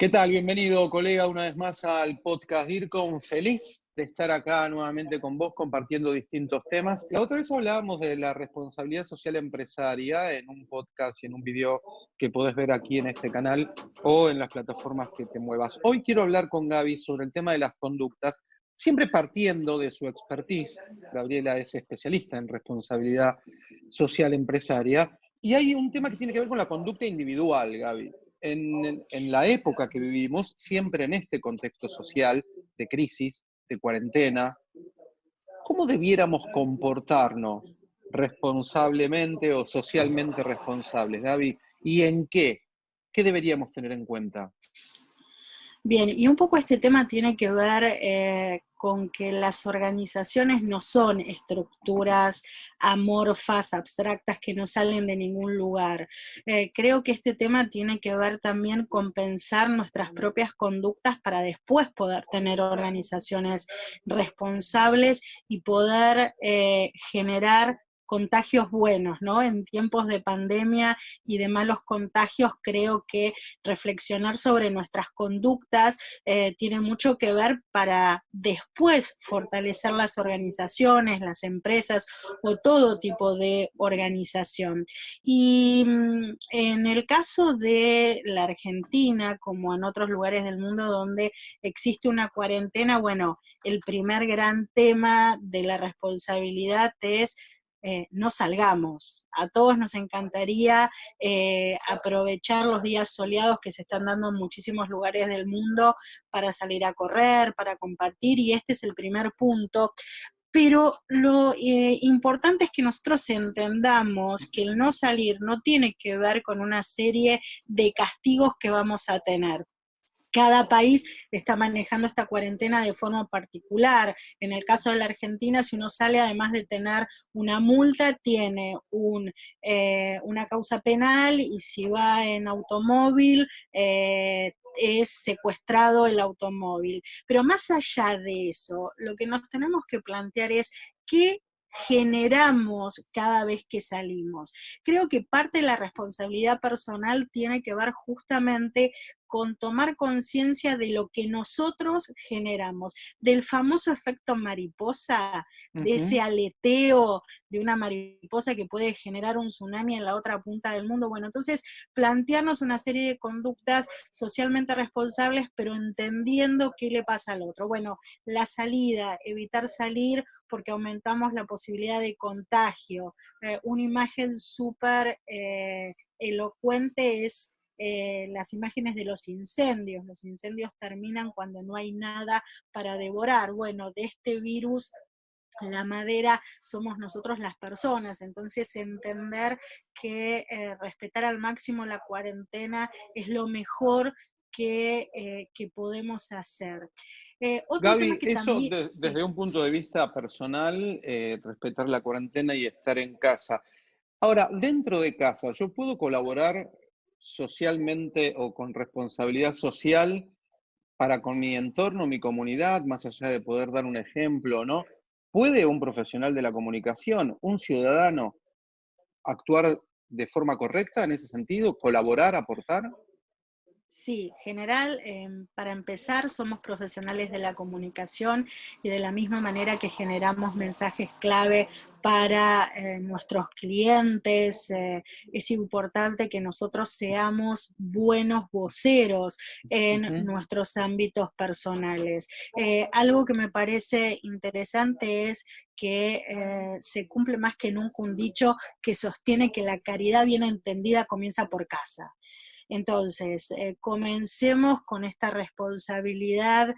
¿Qué tal? Bienvenido, colega, una vez más al podcast DIRCOM. Feliz de estar acá nuevamente con vos compartiendo distintos temas. La otra vez hablábamos de la responsabilidad social empresaria en un podcast y en un video que podés ver aquí en este canal o en las plataformas que te muevas. Hoy quiero hablar con Gaby sobre el tema de las conductas, siempre partiendo de su expertise. Gabriela es especialista en responsabilidad social empresaria. Y hay un tema que tiene que ver con la conducta individual, Gaby en, la época que vivimos, siempre en este contexto social de crisis, de cuarentena, ¿cómo debiéramos comportarnos responsablemente o socialmente responsables, Gaby? ¿Y en qué? ¿Qué deberíamos tener en cuenta? Bien, y un poco este tema tiene que ver eh, con que las organizaciones no son estructuras amorfas, abstractas, que no salen de ningún lugar. Eh, creo que este tema tiene que ver también con pensar nuestras propias conductas para después poder tener organizaciones responsables y poder eh, generar contagios buenos, ¿no? En tiempos de pandemia y de malos contagios, creo que reflexionar sobre nuestras conductas eh, tiene mucho que ver para después fortalecer las organizaciones, las empresas o todo tipo de organización. Y mm, en el caso de la Argentina, como en otros lugares del mundo donde existe una cuarentena, bueno, el primer gran tema de la responsabilidad es eh, no salgamos. A todos nos encantaría eh, aprovechar los días soleados que se están dando en muchísimos lugares del mundo para salir a correr, para compartir, y este es el primer punto. Pero lo eh, importante es que nosotros entendamos que el no salir no tiene que ver con una serie de castigos que vamos a tener cada país está manejando esta cuarentena de forma particular. En el caso de la Argentina, si uno sale, además de tener una multa, tiene eh, una causa penal y si va en automóvil, eh, es secuestrado el automóvil. Pero más allá de eso, lo que nos tenemos que plantear es qué generamos cada vez que salimos. Creo que parte de la responsabilidad personal tiene que ver justamente con tomar conciencia de lo que nosotros generamos, del famoso efecto mariposa, de ese aleteo de una mariposa que puede generar un tsunami en la otra punta del mundo. Bueno, entonces plantearnos una serie de conductas socialmente responsables, pero entendiendo qué le pasa al otro. Bueno, la salida, evitar salir porque aumentamos la posibilidad de contagio. Eh, una imagen súper eh, elocuente es eh, las imágenes de los incendios. Los incendios terminan cuando no hay nada para devorar. Bueno, de este virus la madera somos nosotros las personas, entonces entender que eh, respetar al máximo la cuarentena es lo mejor que, eh, podemos hacer. Gaby, eso desde un punto de vista personal, respetar la cuarentena y estar en casa. Ahora, dentro de casa, ¿yo puedo colaborar socialmente o con responsabilidad social para con mi entorno, mi comunidad, más allá de poder dar un ejemplo, ¿no? ¿Puede un profesional de la comunicación, un ciudadano, actuar de forma correcta en ese sentido, colaborar, aportar? Sí, general, em, para empezar, somos profesionales de la comunicación y de la misma manera que generamos mensajes clave para eh, nuestros clientes, eh, es importante que nosotros seamos buenos voceros en nuestros ámbitos personales. Eh, algo que me parece interesante es que se cumple más que nunca un dicho que sostiene que la caridad bien entendida comienza por casa. Entonces, eh, comencemos con esta responsabilidad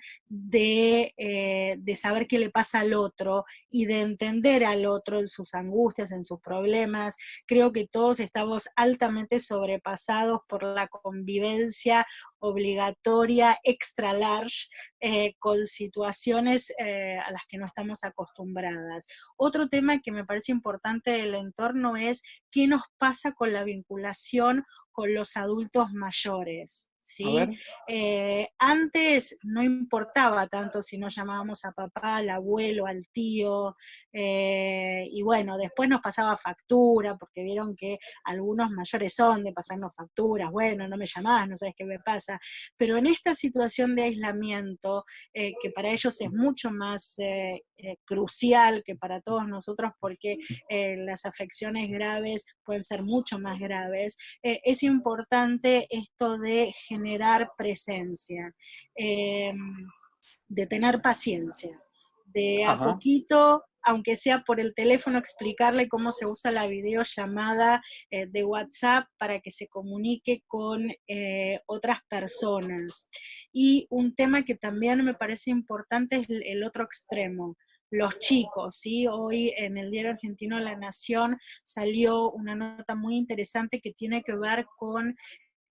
eh, de, saber qué le pasa al otro y de entender al otro en sus angustias, en sus problemas. Creo que todos estamos altamente sobrepasados por la convivencia obligatoria, extra large, eh, con situaciones a las que no estamos acostumbradas. Otro tema que me parece importante del entorno es qué nos pasa con la vinculación con los adultos mayores. ¿Sí? Eh, antes no importaba tanto si nos llamábamos a papá, al abuelo, al tío, eh, y bueno, después nos pasaba factura, porque vieron que algunos mayores son de pasarnos facturas, bueno, no me llamás, no sabes qué me pasa, pero en esta situación de aislamiento, eh, que para ellos es mucho más crucial que para todos nosotros, porque las afecciones graves pueden ser mucho más graves, es importante esto de generar presencia, em, de tener paciencia, de a poquito, aunque sea por el teléfono, explicarle cómo se usa la videollamada eh, de WhatsApp para que se comunique con eh, otras personas. Y un tema que también me parece importante es el otro extremo, los chicos, ¿sí? Hoy en el diario argentino La Nación salió una nota muy interesante que tiene que ver con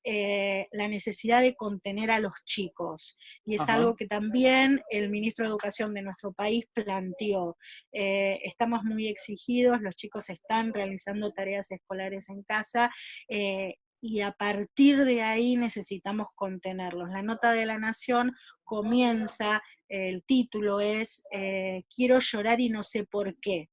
eh, la necesidad de contener a los chicos. Y es algo que también el ministro de Educación de nuestro país planteó. Eh, estamos muy exigidos, los chicos están realizando tareas escolares en casa, eh, y a partir de ahí necesitamos contenerlos. La nota de la Nación comienza, el título es Quiero llorar y no sé por qué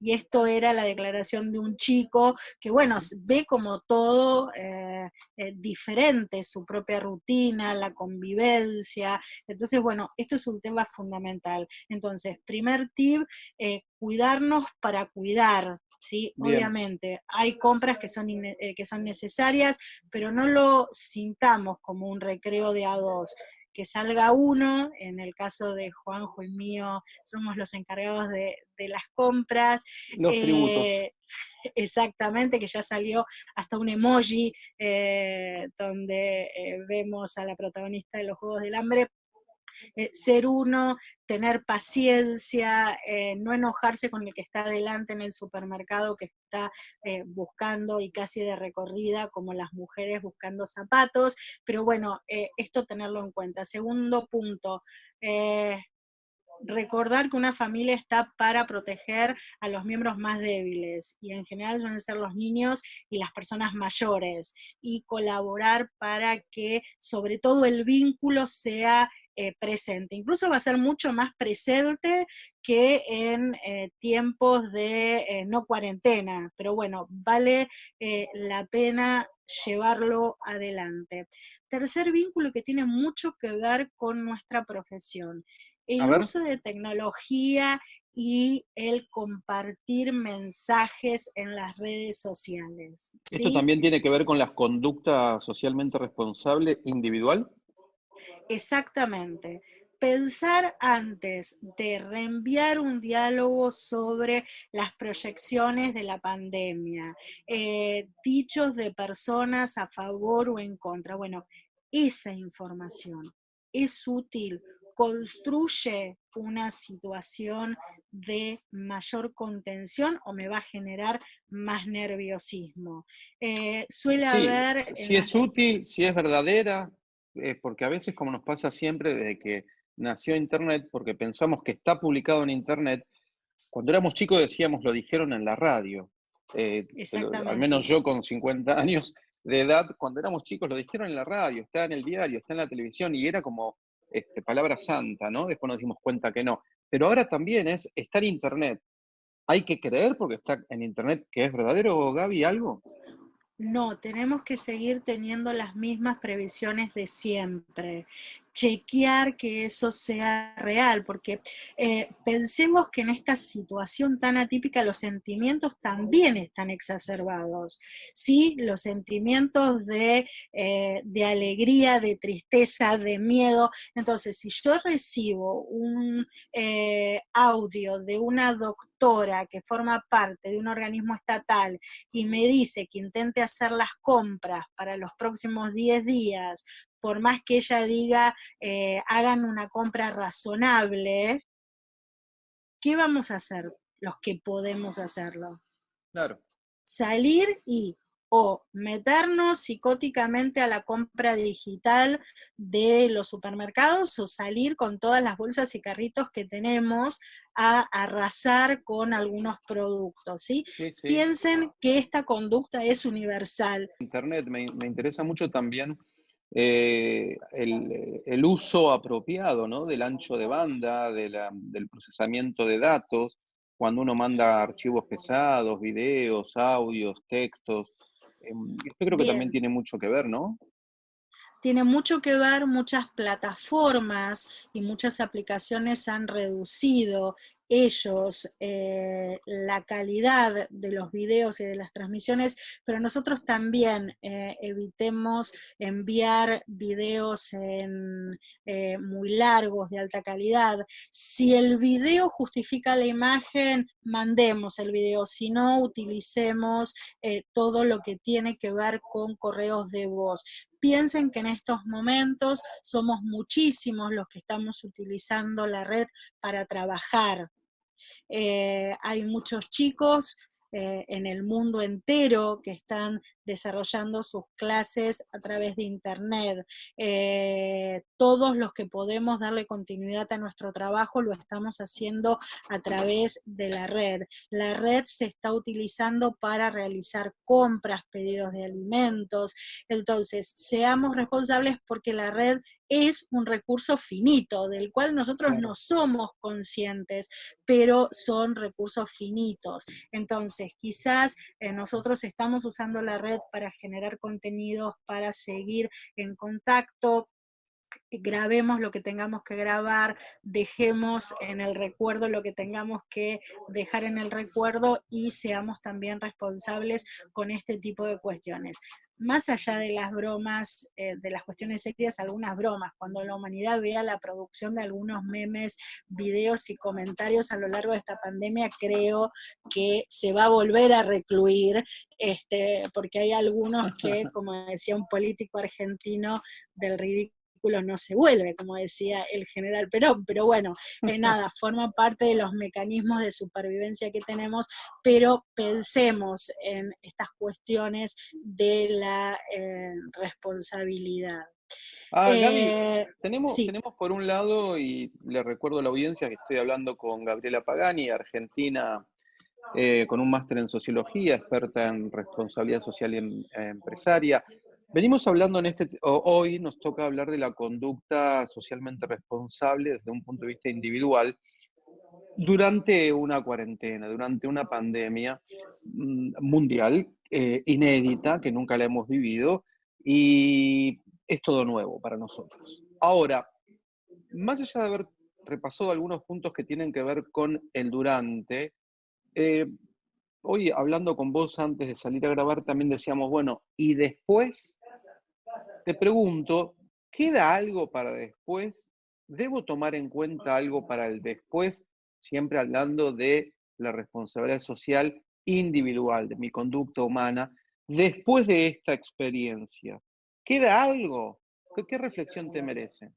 y esto era la declaración de un chico que, bueno, ve como todo eh, eh, diferente, su propia rutina, la convivencia, entonces, bueno, esto es un tema fundamental. Entonces, primer tip, eh, cuidarnos para cuidar, ¿sí? Obviamente, hay compras que son, que son necesarias, pero no lo sintamos como un recreo de a dos que salga uno, en el caso de Juanjo y mío, somos los encargados de, las compras. Los eh, Exactamente, que ya salió hasta un emoji eh, donde eh, vemos a la protagonista de los Juegos del Hambre eh, ser uno, tener paciencia, eh, no enojarse con el que está adelante en el supermercado que está eh, buscando y casi de recorrida, como las mujeres buscando zapatos, pero bueno, esto tenerlo en cuenta. Segundo punto, recordar que una familia está para proteger a los miembros más débiles y en general suelen ser los niños y las personas mayores y colaborar para que sobre todo el vínculo sea eh, presente. Incluso va a ser mucho más presente que en eh, tiempos de eh, no cuarentena, pero bueno, vale la pena llevarlo adelante. Tercer vínculo que tiene mucho que ver con nuestra profesión, el uso de tecnología y el compartir mensajes en las redes sociales. ¿Esto también tiene que ver con las conductas socialmente responsables individual? Exactamente. Pensar antes de reenviar un diálogo sobre las proyecciones de la pandemia, eh, dichos de personas a favor o en contra. Bueno, esa información es útil, construye una situación de mayor contención o me va a generar más nerviosismo. Eh, suele haber... Si es útil, si es verdadera, porque a veces como nos pasa siempre desde que nació Internet, porque pensamos que está publicado en Internet, cuando éramos chicos decíamos, lo dijeron en la radio. Eh, al menos yo con 50 años de edad, cuando éramos chicos lo dijeron en la radio, está en el diario, está en la televisión, y era como este, palabra santa, ¿no? Después nos dimos cuenta que no. Pero ahora también es, está en Internet. ¿Hay que creer porque está en Internet que es verdadero, Gaby, algo? No, tenemos que seguir teniendo las mismas previsiones de siempre chequear que eso sea real, porque eh, pensemos que en esta situación tan atípica los sentimientos también están exacerbados, ¿sí? Los sentimientos de, eh, de alegría, de tristeza, de miedo. Entonces, si yo recibo un eh, audio de una doctora que forma parte de un organismo estatal y me dice que intente hacer las compras para los próximos 10 días por más que ella diga, eh, hagan una compra razonable, ¿qué vamos a hacer los que podemos hacerlo? Claro. Salir y o meternos psicóticamente a la compra digital de los supermercados o salir con todas las bolsas y carritos que tenemos a arrasar con algunos productos, ¿sí? Piensen que esta conducta es universal. Internet, me, me interesa mucho también eh, el, uso apropiado ¿no? del ancho de banda, del procesamiento de datos, cuando uno manda archivos pesados, videos, audios, textos. Esto creo que también tiene mucho que ver, ¿no? tiene mucho que ver, muchas plataformas y muchas aplicaciones han reducido ellos eh, la calidad de los videos y de las transmisiones, pero nosotros también eh, evitemos enviar videos en, eh, muy largos, de alta calidad. Si el video justifica la imagen, mandemos el video, si no, utilicemos todo lo que tiene que ver con correos de voz. Piensen que en estos momentos somos muchísimos los que estamos utilizando la red para trabajar. Eh, hay muchos chicos eh, en el mundo entero que están desarrollando sus clases a través de internet. Eh, todos los que podemos darle continuidad a nuestro trabajo lo estamos haciendo a través de la red. La red se está utilizando para realizar compras, pedidos de alimentos, entonces seamos responsables porque la red es un recurso finito, del cual nosotros no somos conscientes, pero son recursos finitos. Entonces, quizás eh, nosotros estamos usando la red para generar contenidos, para seguir en contacto, grabemos lo que tengamos que grabar, dejemos en el recuerdo lo que tengamos que dejar en el recuerdo y seamos también responsables con este tipo de cuestiones. Más allá de las bromas, eh, de las cuestiones serias, algunas bromas, cuando la humanidad vea la producción de algunos memes, videos y comentarios a lo largo de esta pandemia, creo que se va a volver a recluir, este, porque hay algunos que, como decía un político argentino, del ridículo no se vuelve, como decía el general Perón, pero bueno, eh, nada, forma parte de los mecanismos de supervivencia que tenemos, pero pensemos en estas cuestiones de la eh, responsabilidad. Ah, eh, tenemos, tenemos por un lado, y le recuerdo a la audiencia que estoy hablando con Gabriela Pagani, argentina con un máster en sociología, experta en responsabilidad social y em, empresaria. Venimos hablando en este, hoy nos toca hablar de la conducta socialmente responsable desde un punto de vista individual durante una cuarentena, durante una pandemia mm, mundial eh, inédita que nunca la hemos vivido y es todo nuevo para nosotros. Ahora, más allá de haber repasado algunos puntos que tienen que ver con el durante, eh, hoy hablando con vos antes de salir a grabar también decíamos, bueno, ¿y después? Te pregunto, ¿queda algo para después? ¿Debo tomar en cuenta algo para el después? Siempre hablando de la responsabilidad social individual, de mi conducta humana, después de esta experiencia. ¿Queda algo? ¿Qué, reflexión te merece?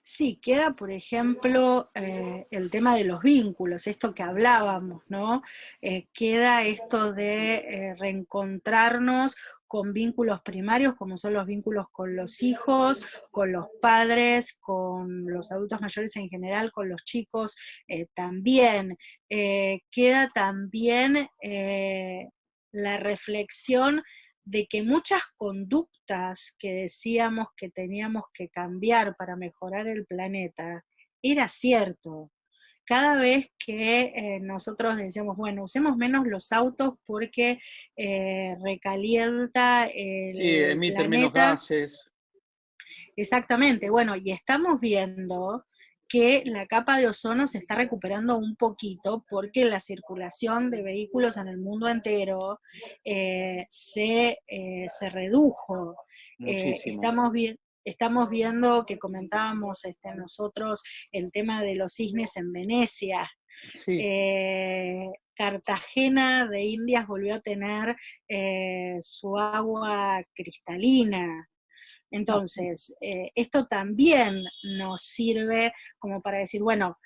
Sí, queda, por ejemplo, eh, el tema de los vínculos, esto que hablábamos, ¿no? Eh, queda esto de eh, reencontrarnos con vínculos primarios, como son los vínculos con los hijos, con los padres, con los adultos mayores en general, con los chicos eh, también. Eh, queda también eh, la reflexión de que muchas conductas que decíamos que teníamos que cambiar para mejorar el planeta, era cierto, cada vez que eh, nosotros decíamos, bueno, usemos menos los autos porque eh, recalienta el Sí, emiten menos gases. Exactamente, bueno, y estamos viendo que la capa de ozono se está recuperando un poquito porque la circulación de vehículos en el mundo entero eh, se, se, redujo. estamos, viendo estamos viendo que comentábamos este, nosotros el tema de los cisnes en Venecia. Eh, Cartagena de Indias volvió a tener eh, su agua cristalina. Entonces, eh, esto también nos sirve como para decir, bueno,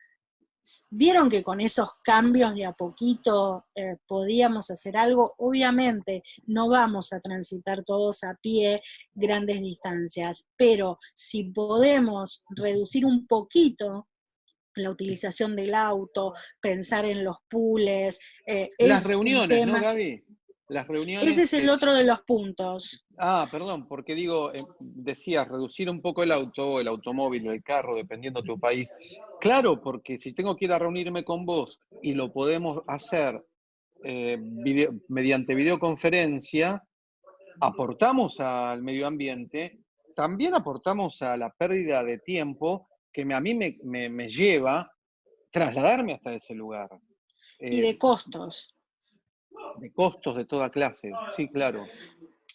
vieron que con esos cambios de a poquito eh, podíamos hacer algo, obviamente no vamos a transitar todos a pie grandes distancias, pero si podemos reducir un poquito la utilización del auto, pensar en los pools. Eh, Las reuniones, ¿no, Gaby? Las reuniones... Ese es el otro de los puntos. Ah, perdón, porque digo, eh, decías, reducir un poco el auto, el automóvil el carro, dependiendo de tu país. Claro, porque si tengo que ir a reunirme con vos y lo podemos hacer eh, mediante videoconferencia, aportamos al medio ambiente, también aportamos a la pérdida de tiempo que a mí me, lleva trasladarme hasta ese lugar. y de eh, costos de costos de toda clase, sí, claro.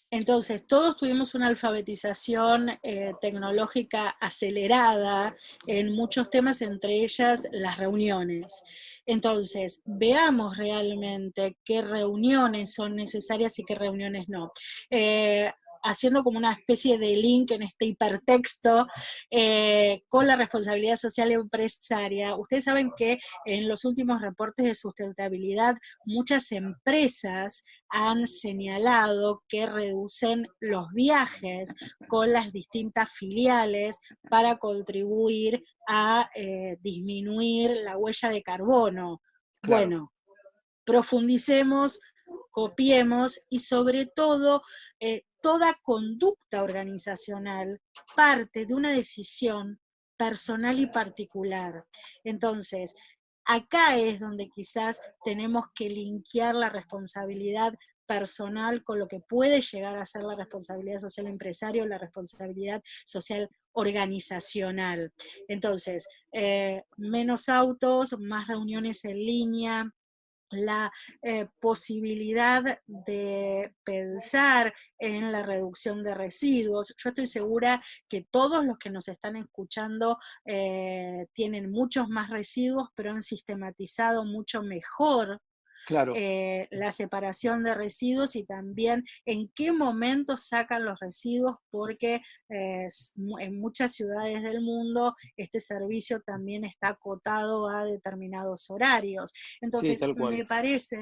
Entonces, todos tuvimos una alfabetización eh, tecnológica acelerada en muchos temas, entre ellas las reuniones. Entonces, veamos realmente qué reuniones son necesarias y qué reuniones no. Eh, haciendo como una especie de link en este hipertexto eh, con la responsabilidad social empresaria. Ustedes saben que en los últimos reportes de sustentabilidad muchas empresas han señalado que reducen los viajes con las distintas filiales para contribuir a eh, disminuir la huella de carbono. Bueno, profundicemos, copiemos y sobre todo eh, toda conducta organizacional parte de una decisión personal y particular. Entonces, acá es donde quizás tenemos que linkear la responsabilidad personal con lo que puede llegar a ser la responsabilidad social empresario, la responsabilidad social organizacional. Entonces, eh, menos autos, más reuniones en línea, la eh, posibilidad de pensar en la reducción de residuos. Yo estoy segura que todos los que nos están escuchando eh, tienen muchos más residuos, pero han sistematizado mucho mejor eh, la separación de residuos y también en qué momento sacan los residuos, porque eh, en muchas ciudades del mundo este servicio también está acotado a determinados horarios. Entonces, me parece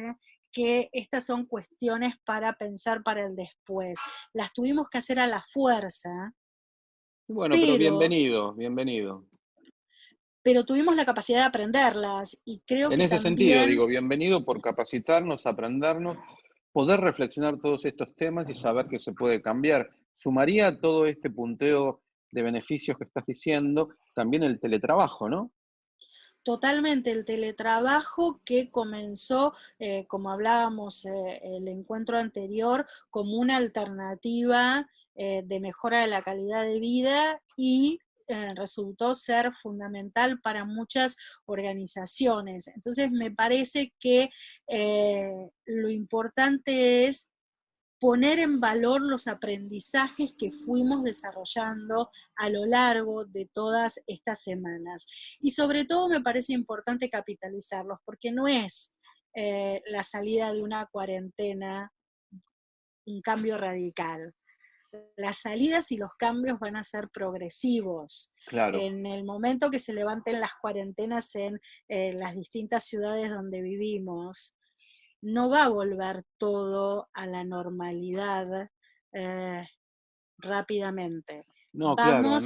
que estas son cuestiones para pensar para el después. Las tuvimos que hacer a la fuerza. Bueno, pero bienvenido, bienvenido pero tuvimos la capacidad de aprenderlas y creo en que En ese sentido, digo, bienvenido por capacitarnos, aprendernos, poder reflexionar todos estos temas y saber que se puede cambiar. Sumaría todo este punteo de beneficios que estás diciendo también el teletrabajo, ¿no? Totalmente, el teletrabajo que comenzó, eh, como hablábamos eh, el encuentro anterior, como una alternativa eh, de mejora de la calidad de vida y eh, resultó ser fundamental para muchas organizaciones. Entonces me parece que eh, lo importante es poner en valor los aprendizajes que fuimos desarrollando a lo largo de todas estas semanas. Y sobre todo me parece importante capitalizarlos, porque no es eh, la salida de una cuarentena un cambio radical las salidas y los cambios van a ser progresivos. En el momento que se levanten las cuarentenas en eh, las distintas ciudades donde vivimos, no va a volver todo a la normalidad eh, rápidamente. No, claro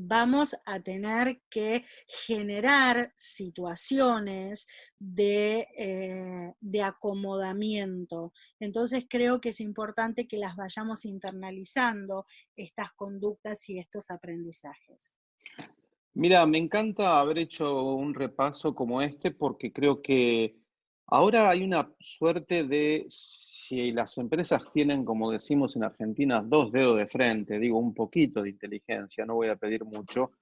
vamos a tener que generar situaciones eh, de, acomodamiento. Entonces creo que es importante que las vayamos internalizando, estas conductas y estos aprendizajes. Mira, me encanta haber hecho un repaso como este porque creo que ahora hay una suerte de si las empresas tienen, como decimos en Argentina, dos dedos de frente, digo un poquito de inteligencia, no voy a pedir mucho,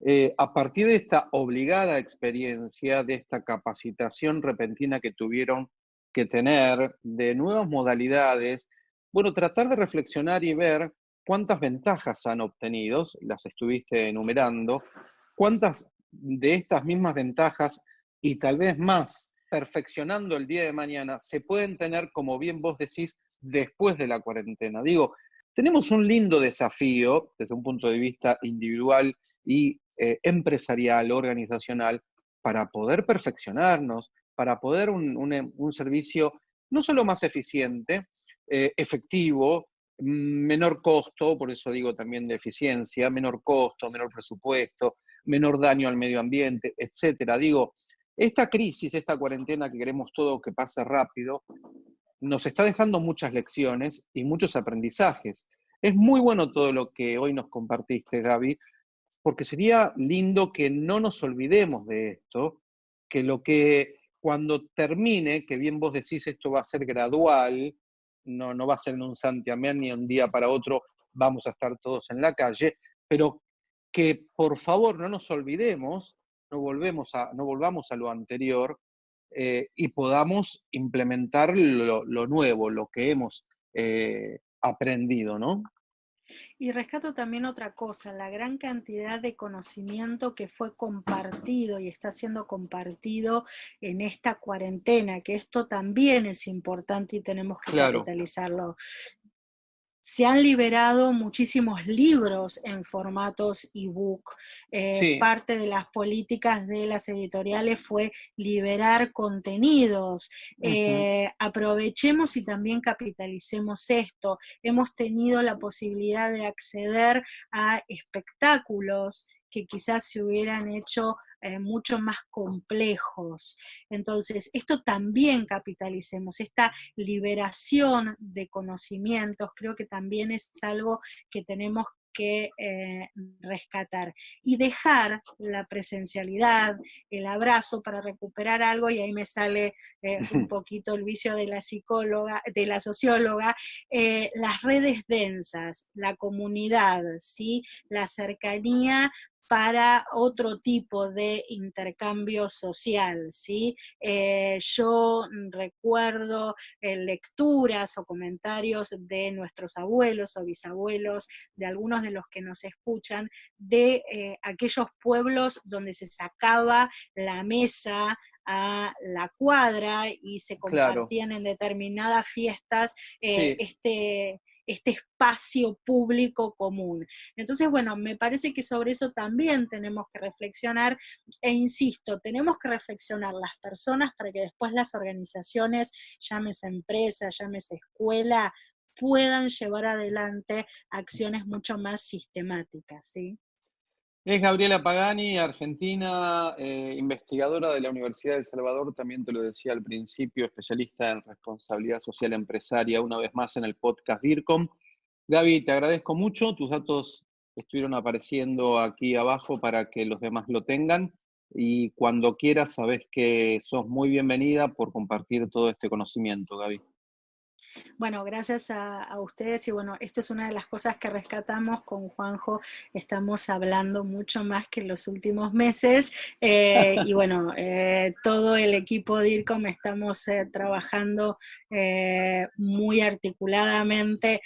eh, a partir de esta obligada experiencia, de esta capacitación repentina que tuvieron que tener, de nuevas modalidades, bueno, tratar de reflexionar y ver cuántas ventajas han obtenido, las estuviste enumerando, cuántas de estas mismas ventajas y tal vez más perfeccionando el día de mañana se pueden tener, como bien vos decís, después de la cuarentena. Digo, tenemos un lindo desafío desde un punto de vista individual y eh, empresarial, organizacional, para poder perfeccionarnos, para poder un, un, servicio no solo más eficiente, eh, efectivo, menor costo, por eso digo también de eficiencia, menor costo, menor presupuesto, menor daño al medio ambiente, etcétera. Digo, esta crisis, esta cuarentena que queremos todo que pase rápido, nos está dejando muchas lecciones y muchos aprendizajes. Es muy bueno todo lo que hoy nos compartiste, Gaby, porque sería lindo que no nos olvidemos de esto, que lo que cuando termine, que bien vos decís esto va a ser gradual, no, no va a ser en un santiamén ni un día para otro vamos a estar todos en la calle, pero que por favor no nos olvidemos, no, volvemos a, no volvamos a lo anterior eh, y podamos implementar lo, nuevo, lo que hemos eh, aprendido, ¿no? Y rescato también otra cosa, la gran cantidad de conocimiento que fue compartido y está siendo compartido en esta cuarentena, que esto también es importante y tenemos que capitalizarlo se han liberado muchísimos libros en formatos ebook. Eh, parte de las políticas de las editoriales fue liberar contenidos. Eh, aprovechemos y también capitalicemos esto. Hemos tenido la posibilidad de acceder a espectáculos que quizás se hubieran hecho eh, mucho más complejos. Entonces, esto también capitalicemos, esta liberación de conocimientos, creo que también es algo que tenemos que eh, rescatar y dejar la presencialidad, el abrazo para recuperar algo, y ahí me sale eh, un poquito el vicio de la psicóloga, de la socióloga, las redes densas, la comunidad, ¿sí? la cercanía para otro tipo de intercambio social, ¿sí? Eh, yo recuerdo eh, lecturas o comentarios de nuestros abuelos o bisabuelos, de algunos de los que nos escuchan, de eh, aquellos pueblos donde se sacaba la mesa a la cuadra y se compartían en determinadas fiestas este este espacio público común. Entonces, bueno, me parece que sobre eso también tenemos que reflexionar e insisto, tenemos que reflexionar las personas para que después las organizaciones, llámese empresa, llámese escuela, puedan llevar adelante acciones mucho más sistemáticas, ¿sí? Es Gabriela Pagani, argentina, eh, investigadora de la Universidad de El Salvador, también te lo decía al principio, especialista en responsabilidad social empresaria, una vez más en el podcast DIRCOM. Gaby, te agradezco mucho, tus datos estuvieron apareciendo aquí abajo para que los demás lo tengan y cuando quieras sabes que sos muy bienvenida por compartir todo este conocimiento, Gaby. Bueno, gracias a, ustedes y bueno, esto es una de las cosas que rescatamos con Juanjo, estamos hablando mucho más que en los últimos meses eh, y bueno, eh, todo el equipo de IRCOM estamos eh, trabajando muy articuladamente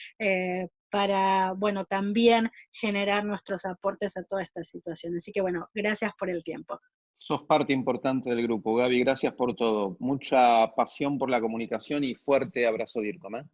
para, bueno, también generar nuestros aportes a toda esta situación. Así que bueno, gracias por el tiempo. Sos parte importante del grupo, Gaby. Gracias por todo. Mucha pasión por la comunicación y fuerte abrazo, DIRCOM. ¿eh?